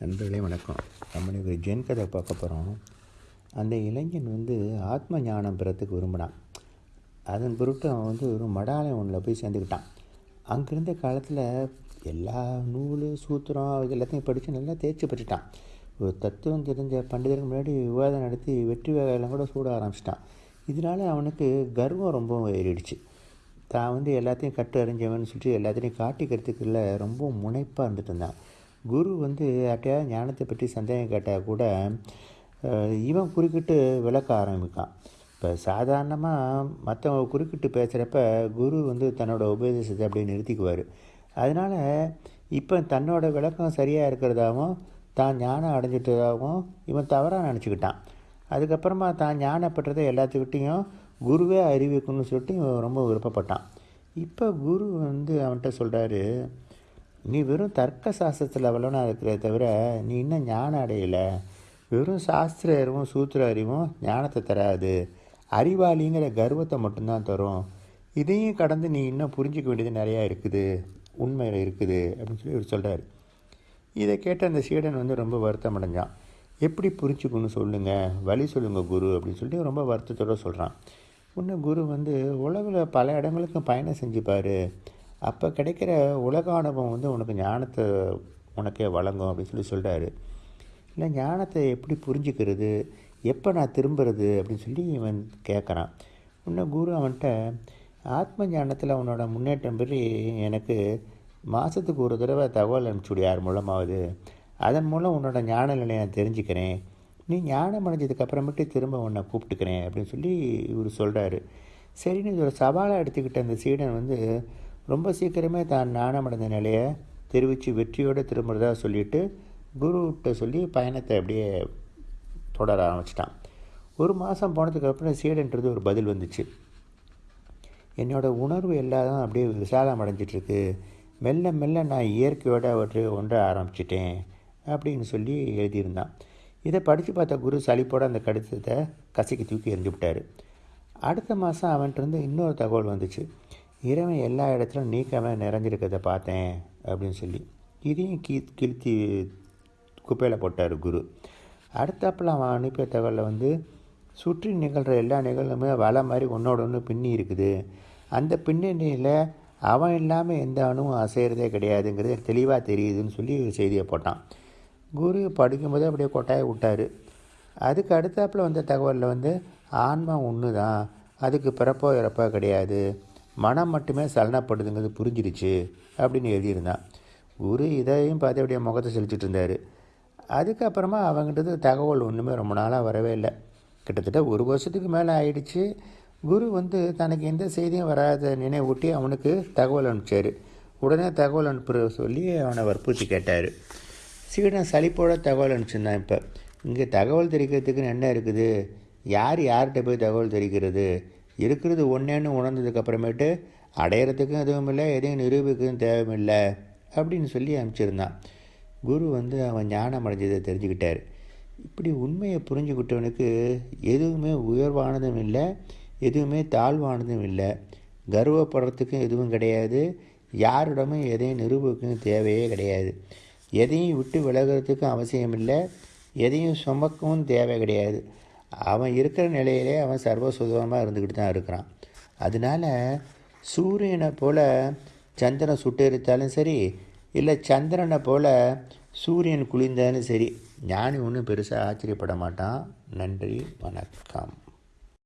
நண்பர்களே வணக்கம். நம்ம ஒரு ஜென் கதை பார்க்க போகிறோம் அந்த இளைஞன் வந்து ஆத்ம ஞானம் பெறத்துக்கு விரும்பினான். அதன் பொருட்டு அவன் வந்து ஒரு மடாலயம் ஒன்றில் போய் சேர்ந்துக்கிட்டான். அங்கே இருந்த காலத்தில் எல்லா நூல் சூத்திரம் இது எல்லாத்தையும் படித்து நல்லா தேய்ச்சி பெற்றுட்டான். ஒரு தத்துவம் தெரிஞ்ச பண்டிதருக்கு முன்னாடி விவாதம் நடத்தி வெற்றி வேலையெல்லாம் கூட சூட ஆரம்பிச்சிட்டான். இதனால அவனுக்கு கர்வம் ரொம்ப ஏறிடுச்சு. தான் வந்து எல்லாத்தையும் கட்டு அறிஞ்சவன் சொல்லிட்டு எல்லாத்தையும் காட்டிக்கிறதுக்குள்ள ரொம்ப முனைப்பாக இருந்துட்டு இருந்தான். குரு வந்து யார்கிட்டயாவது ஞானத்தை பற்றி சந்தேகம் கேட்டால் கூட இவன் குறுக்கிட்டு விளக்க ஆரம்பிக்கான் இப்போ சாதாரணமாக மற்றவங்க குறுக்கிட்டு பேசுகிறப்ப குரு வந்து தன்னோட உபதேசத்தை அப்படியே நிறுத்திக்குவார். அதனால் இப்போ தன்னோட விளக்கம் சரியாக இருக்கிறதாகவும் தான் ஞானம் அடைஞ்சிட்டதாகவும் இவன் தவறாக நினச்சிக்கிட்டான். அதுக்கப்புறமா தான் ஞானப்பட்டதை எல்லாத்துக்கிட்டேயும் குருவே அறிவிக்கணும்னு சொல்லிட்டு இவன் ரொம்ப விருப்பப்பட்டான். இப்போ குரு வந்து அவன்கிட்ட சொல்கிறாரு நீ வெறும் தர்க்க சாஸ்திரத்தில் வல்லவனாக இருக்கிறத தவிர நீ இன்னும் ஞானம் அடையலை. வெறும் சாஸ்திர அறிவும் சூத்திர அறிவும் ஞானத்தை தராது. அறிவாளிங்கிற கர்வத்தை மட்டும்தான் தரும். இதையும் கடந்து நீ இன்னும் புரிஞ்சிக்க வேண்டியது நிறையா இருக்குது. உண்மையில் இருக்குது அப்படின்னு சொல்லி இவர் சொல்கிறார் இதை கேட்ட அந்த சீடன் வந்து ரொம்ப வருத்தம் அடைஞ்சான். எப்படி புரிஞ்சுக்கணும்னு சொல்லுங்கள் வழி சொல்லுங்கள் குரு அப்படின்னு சொல்லிட்டு ரொம்ப வருத்தத்தோடு சொல்கிறான் இன்னும் குரு வந்து உலகில் பல இடங்களுக்கும் பயணம் செஞ்சுப்பார். அப்போ கிடைக்கிற உலக அனுபவம் வந்து உனக்கு ஞானத்தை உனக்கே வழங்கும் அப்படின்னு சொல்லி சொல்கிறாரு இல்லை ஞானத்தை எப்படி புரிஞ்சுக்கிறது? எப்போ நான் திரும்புறது? அப்படின்னு சொல்லி இவன் கேட்குறான் இன்னும் குரு அவன்கிட்ட ஆத்ம ஞானத்தில் அவனோட முன்னேற்றம் பற்றி எனக்கு மாதத்துக்கு ஒரு தடவை தகவல் அனுப்பிச்சுடு யார் மூலமாவது. அதன் மூலம் உன்னோட ஞான நிலையை நான் தெரிஞ்சுக்கிறேன். நீ ஞானம் அடைஞ்சதுக்கப்புறமேட்டு திரும்ப உன்னை கூப்பிட்டுக்கிறேன் அப்படின்னு சொல்லி இவர் சொல்கிறாரு சரின்னு இது ஒரு சவாலாக எடுத்துக்கிட்ட அந்த சீடன் வந்து ரொம்ப சீக்கிரமே தான் ஞானம் நிலையை தெரிவித்து வெற்றியோடு திரும்புறதா சொல்லிட்டு குருகிட்ட சொல்லி பயணத்தை அப்படியே தொடர ஆரம்பிச்சிட்டான். ஒரு மாதம் போனதுக்கு அப்புறம் சீடன்றது ஒரு பதில் வந்துச்சு. என்னோடய உணர்வு எல்லாரும் அப்படியே விசாலம் அடைஞ்சிட்ருக்கு. மெல்ல மெல்ல நான் இயற்கையோட அவற்றை ஒன்ற ஆரம்பிச்சிட்டேன் அப்படின்னு சொல்லி எழுதியிருந்தான். இதை படித்து பார்த்த குரு சளிப்போட அந்த கடிதத்தை கசக்கி தூக்கி எறிஞ்சு விட்டார். அடுத்த மாதம் அவன்கிட்ட இருந்து இன்னொரு தகவல் வந்துச்சு. இறைவன் எல்லா இடத்துலையும் நீக்காமல் நிறைஞ்சிருக்கிறத பார்த்தேன் அப்படின்னு சொல்லி. இதையும் கீ கிழ்த்தி குப்பையில் போட்டார் குரு. அடுத்தாப்பில் அவன் அனுப்பிய தகவலில் வந்து சுற்றி நிகழ்கிற எல்லா நிகழ்வுமே வலை மாதிரி ஒன்றோட ஒன்று பின்னி இருக்குது. அந்த பின்னணியில் அவன் இல்லாமல் எந்த அணுவும் அசைகிறதே கிடையாதுங்கிறது தெளிவாக தெரியுதுன்னு சொல்லி செய்தியை போட்டான். குரு படிக்கும்போது அப்படியே கொட்டாய விட்டார். அதுக்கு அடுத்தாப்பில் வந்த தகவலில் வந்து ஆன்மா ஒன்று தான் அதுக்கு பிறப்போ இறப்போ கிடையாது. மனம் மட்டுமே சலனப்படுதுங்கிறது புரிஞ்சிருச்சு அப்படின்னு எழுதியிருந்தான். குரு இதையும் பார்த்து அப்படியே முகத்தை செலுத்திட்டு இருந்தார். அதுக்கப்புறமா அவங்கிட்ட தகவல் ஒன்றுமே ரொம்ப நாளாக வரவே இல்லை. கிட்டத்தட்ட ஒரு வருஷத்துக்கு மேலே ஆயிடுச்சு. குரு வந்து தனக்கு எந்த செய்தியும் வராத நினைவூட்டி அவனுக்கு தகவல் அனுப்பிச்சார். உடனே தகவல் அனுப்புற சொல்லி அவனை வற்புறுத்தி கேட்டார். சீடன் சலிப்போட தகவல் அனுப்பிச்சிருந்தான் இப்போ. இங்கே தகவல் தெரிவிக்கிறதுக்குன்னு என்ன இருக்குது? யார் யார்கிட்ட போய் தகவல் தெரிவிக்கிறது? இருக்கிறது ஒன்றேன்னு உணர்ந்ததுக்கு அப்புறமேட்டு அடையிறதுக்கும் எதுவும் இல்லை எதையும் நிரூபிக்கவும் தேவையில்லை அப்படின்னு சொல்லி அனுப்பிச்சிருந்தான். குரு வந்து அவன் ஞானம் அடைஞ்சதை தெரிஞ்சுக்கிட்டார். இப்படி உண்மையை புரிஞ்சுக்கிட்டவனுக்கு எதுவுமே உயர்வானதும் இல்லை எதுவுமே தாழ்வானதும் இல்லை. கர்வப்படுறதுக்கும் எதுவும் கிடையாது யாரிடமும் எதையும் நிரூபிக்கவும் தேவையே கிடையாது. எதையும் விட்டு விலகிறதுக்கும் அவசியம் இல்லை எதையும் சுமக்கவும் தேவை கிடையாது. அவன் இருக்கிற நிலையிலே அவன் சர்வ சுதமாக இருந்துக்கிட்டு தான் இருக்கிறான். அதனால சூரியனை போல் சந்திரன் சுட்டெரித்தாலும் சரி இல்லை சந்திரனை போல் சூரியன் குளிர்ந்தாலும் சரி ஞானி ஒன்றும் பெருசாக ஆச்சரியப்பட மாட்டான். நன்றி வணக்கம்.